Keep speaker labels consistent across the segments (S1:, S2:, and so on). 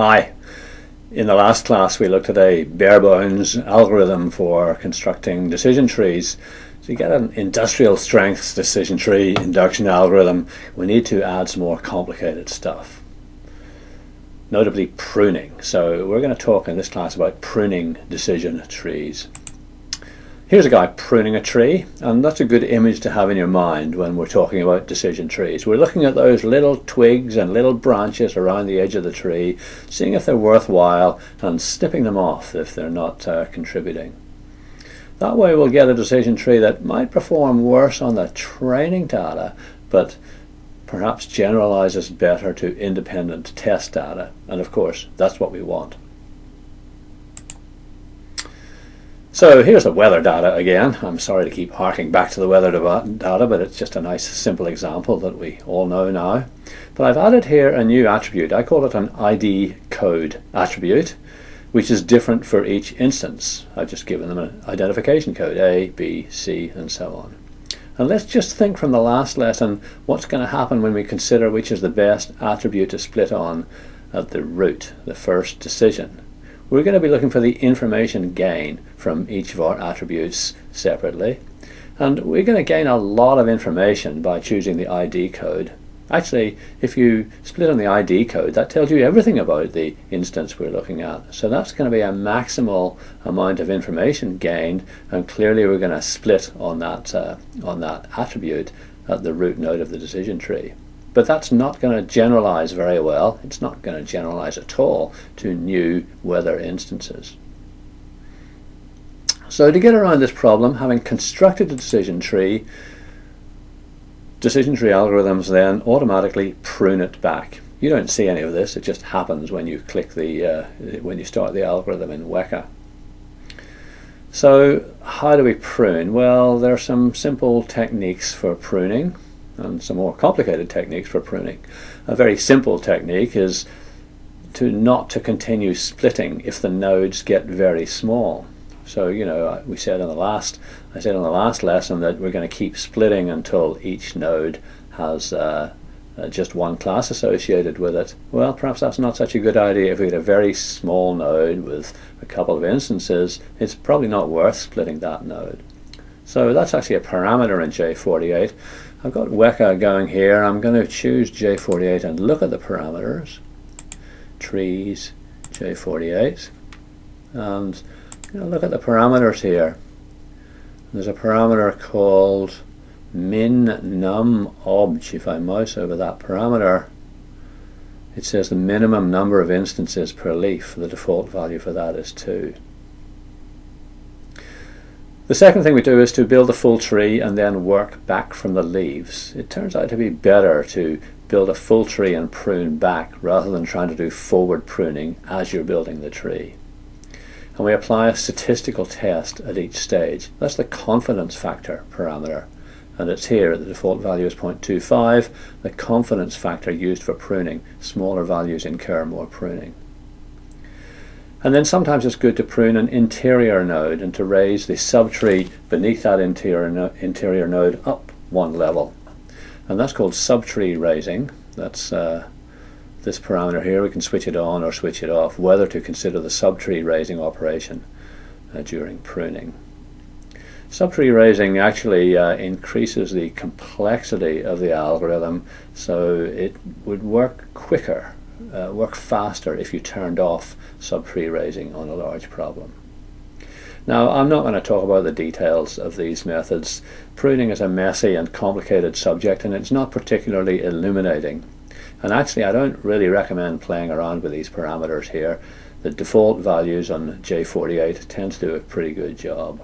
S1: Hi. In the last class we looked at a bare bones algorithm for constructing decision trees. To get an industrial strength decision tree induction algorithm we need to add some more complicated stuff. Notably pruning. So we're going to talk in this class about pruning decision trees. Here's a guy pruning a tree, and that's a good image to have in your mind when we're talking about decision trees. We're looking at those little twigs and little branches around the edge of the tree, seeing if they're worthwhile, and snipping them off if they're not uh, contributing. That way we'll get a decision tree that might perform worse on the training data, but perhaps generalizes better to independent test data, and of course that's what we want. So here's the weather data again. I'm sorry to keep harking back to the weather data, but it's just a nice simple example that we all know now. But I've added here a new attribute. I call it an ID code attribute, which is different for each instance. I've just given them an identification code, A, B, C, and so on. And let's just think from the last lesson what's going to happen when we consider which is the best attribute to split on at the root, the first decision we're going to be looking for the information gain from each of our attributes separately. And we're going to gain a lot of information by choosing the ID code. Actually, if you split on the ID code, that tells you everything about the instance we're looking at. So that's going to be a maximal amount of information gained, and clearly we're going to split on that, uh, on that attribute at the root node of the decision tree. But that's not going to generalize very well. It's not going to generalize at all to new weather instances. So to get around this problem, having constructed a decision tree, decision tree algorithms then automatically prune it back. You don't see any of this, it just happens when you click the, uh, when you start the algorithm in Weka. So how do we prune? Well, there are some simple techniques for pruning and some more complicated techniques for pruning. A very simple technique is to not to continue splitting if the nodes get very small. So you know we said in the last I said in the last lesson that we're going to keep splitting until each node has uh, uh, just one class associated with it. Well, perhaps that's not such a good idea. If we get a very small node with a couple of instances, it's probably not worth splitting that node. So that's actually a parameter in J48. I've got Weka going here. I'm going to choose J48 and look at the parameters. Trees, J48. And you know, look at the parameters here. There's a parameter called min num obj. If I mouse over that parameter, it says the minimum number of instances per leaf. The default value for that is 2. The second thing we do is to build a full tree and then work back from the leaves. It turns out to be better to build a full tree and prune back rather than trying to do forward pruning as you're building the tree. And we apply a statistical test at each stage. That's the confidence factor parameter. And it's here, the default value is 0.25, the confidence factor used for pruning. Smaller values incur more pruning. And then sometimes it's good to prune an interior node and to raise the subtree beneath that interior, no interior node up one level. And that's called subtree raising. That's uh, this parameter here. We can switch it on or switch it off, whether to consider the subtree raising operation uh, during pruning. Subtree raising actually uh, increases the complexity of the algorithm so it would work quicker uh, work faster if you turned off subtree raising on a large problem. Now, I'm not going to talk about the details of these methods. Pruning is a messy and complicated subject and it's not particularly illuminating. And actually, I don't really recommend playing around with these parameters here. The default values on J48 tend to do a pretty good job.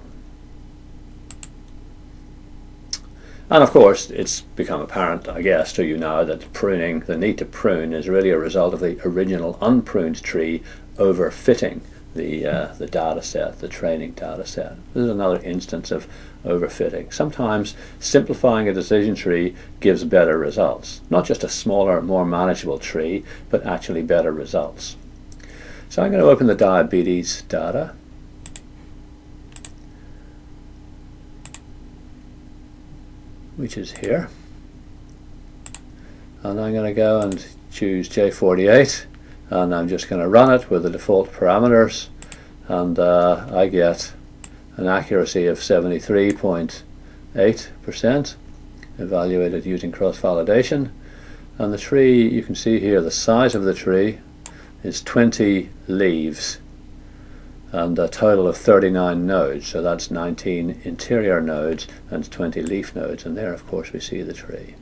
S1: And of course, it's become apparent, I guess, to you now that pruning, the need to prune, is really a result of the original unpruned tree overfitting the, uh, the data set, the training data set. This is another instance of overfitting. Sometimes simplifying a decision tree gives better results. Not just a smaller, more manageable tree, but actually better results. So I'm going to open the diabetes data which is here. And I'm going to go and choose J48 and I'm just going to run it with the default parameters and uh, I get an accuracy of 73.8% evaluated using cross-validation. And the tree you can see here the size of the tree is 20 leaves and a total of 39 nodes. So that's 19 interior nodes and 20 leaf nodes. And there of course we see the tree.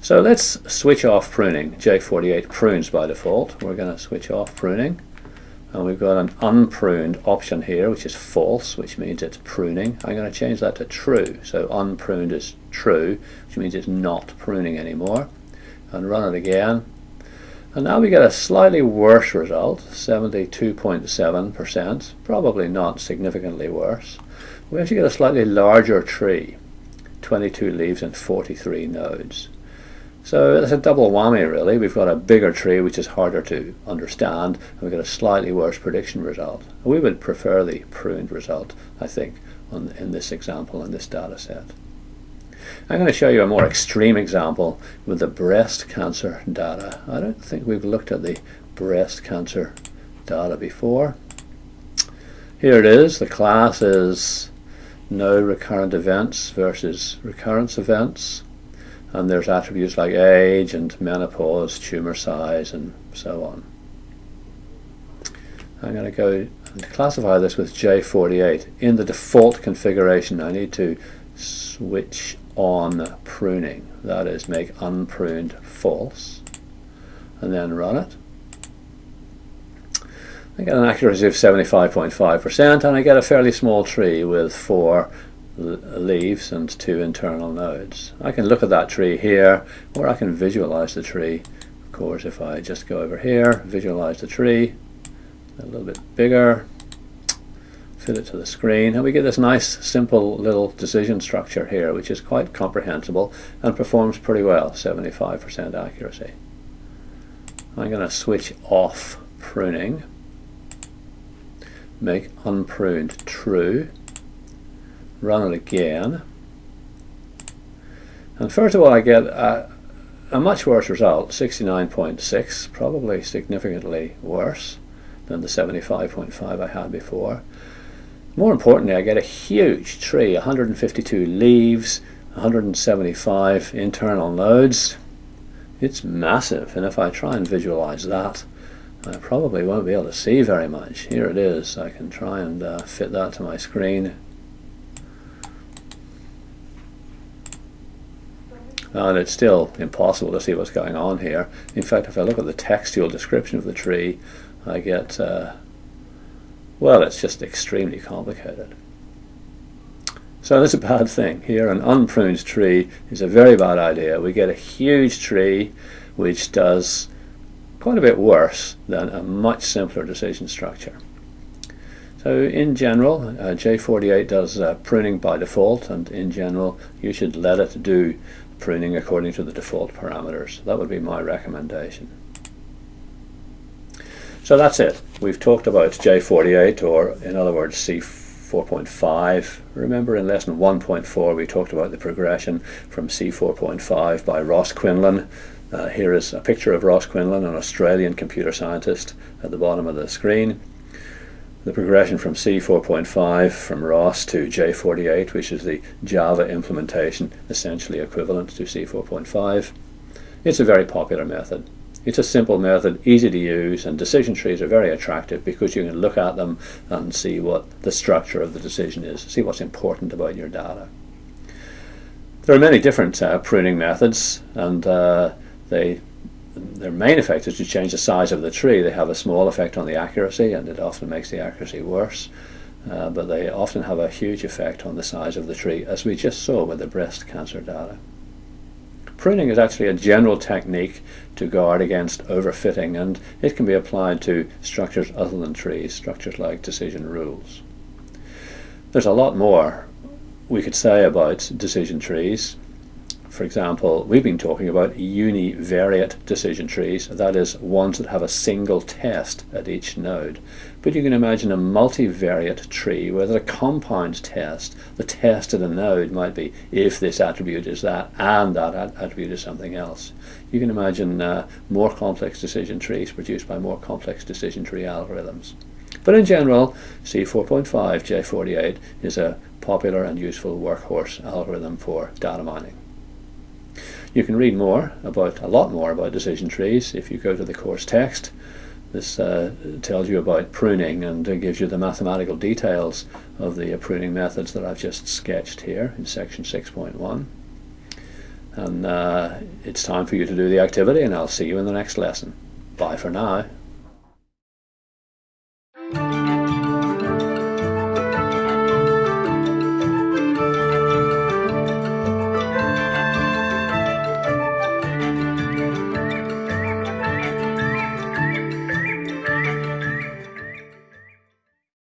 S1: So let's switch off pruning. J48 prunes by default. We're going to switch off pruning. And we've got an unpruned option here which is false which means it's pruning. I'm going to change that to true. So unpruned is true which means it's not pruning anymore. And run it again and now we get a slightly worse result 72.7% probably not significantly worse we actually get a slightly larger tree 22 leaves and 43 nodes so it's a double whammy really. We've got a bigger tree which is harder to understand and we've got a slightly worse prediction result. We would prefer the pruned result I think on, in this example in this data set. I'm going to show you a more extreme example with the breast cancer data. I don't think we've looked at the breast cancer data before. Here it is. The class is no recurrent events versus recurrence events and there's attributes like age and menopause, tumor size and so on. I'm going to go and classify this with J48. In the default configuration I need to switch on pruning, that is make unpruned false and then run it. I get an accuracy of 75.5% and I get a fairly small tree with four leaves and two internal nodes. I can look at that tree here or I can visualize the tree. Of course if I just go over here, visualize the tree a little bit bigger, fit it to the screen and we get this nice simple little decision structure here which is quite comprehensible and performs pretty well, 75% accuracy. I'm going to switch off pruning, make unpruned true run it again. And first of all I get a, a much worse result, 69.6, probably significantly worse than the 75.5 I had before. More importantly, I get a huge tree, 152 leaves, 175 internal nodes. It's massive, and if I try and visualize that, I probably won't be able to see very much. Here it is. I can try and uh, fit that to my screen. and it's still impossible to see what's going on here. In fact, if I look at the textual description of the tree, I get, uh, well, it's just extremely complicated. So that's a bad thing. Here, an unpruned tree is a very bad idea. We get a huge tree which does quite a bit worse than a much simpler decision structure. So in general, uh, J48 does uh, pruning by default, and in general, you should let it do pruning according to the default parameters. That would be my recommendation. So that's it. We've talked about J48 or in other words C4.5. Remember in lesson 1.4 we talked about the progression from C4.5 by Ross Quinlan. Uh, here is a picture of Ross Quinlan, an Australian computer scientist at the bottom of the screen the progression from C4.5 from Ross to J48, which is the Java implementation, essentially equivalent to C4.5. It's a very popular method. It's a simple method, easy to use, and decision trees are very attractive because you can look at them and see what the structure of the decision is, see what's important about your data. There are many different uh, pruning methods, and uh, they their main effect is to change the size of the tree. They have a small effect on the accuracy and it often makes the accuracy worse. Uh, but they often have a huge effect on the size of the tree, as we just saw with the breast cancer data. Pruning is actually a general technique to guard against overfitting, and it can be applied to structures other than trees, structures like decision rules. There's a lot more we could say about decision trees. For example, we've been talking about univariate decision trees, that is, ones that have a single test at each node. But you can imagine a multivariate tree where there's a compound test. The test at a node might be if this attribute is that and that attribute is something else. You can imagine uh, more complex decision trees produced by more complex decision tree algorithms. But in general, C4.5 J48 is a popular and useful workhorse algorithm for data mining. You can read more about a lot more about decision trees if you go to the course text. This uh, tells you about pruning and uh, gives you the mathematical details of the uh, pruning methods that I've just sketched here in section 6.1. And uh, it's time for you to do the activity and I'll see you in the next lesson. Bye for now.